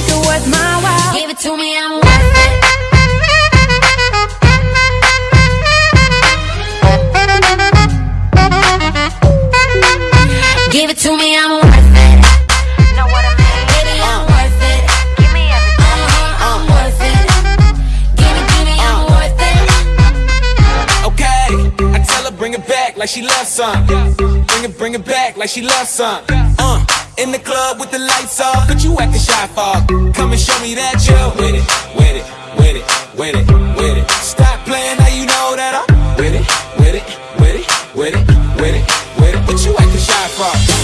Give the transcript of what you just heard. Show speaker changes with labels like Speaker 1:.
Speaker 1: make it worth my while.
Speaker 2: Give it to me, I'm worth it. Give it to me, I'm worth it.
Speaker 1: Know what I mean?
Speaker 2: Baby, I'm worth it.
Speaker 1: Give me everything.
Speaker 2: Uh-huh, I'm worth it. Give it to me, I'm worth it.
Speaker 3: Okay, I tell her bring it back like she loves some. Bring it, bring it back like she loves some. Uh, in the club with the lights off, but you acting shy for. Come and show me that you're with it, with it, with it, with it, with it. Stop playing now, you know that I'm with it, with it, with it, with it, with it, with it. What you acting shy for?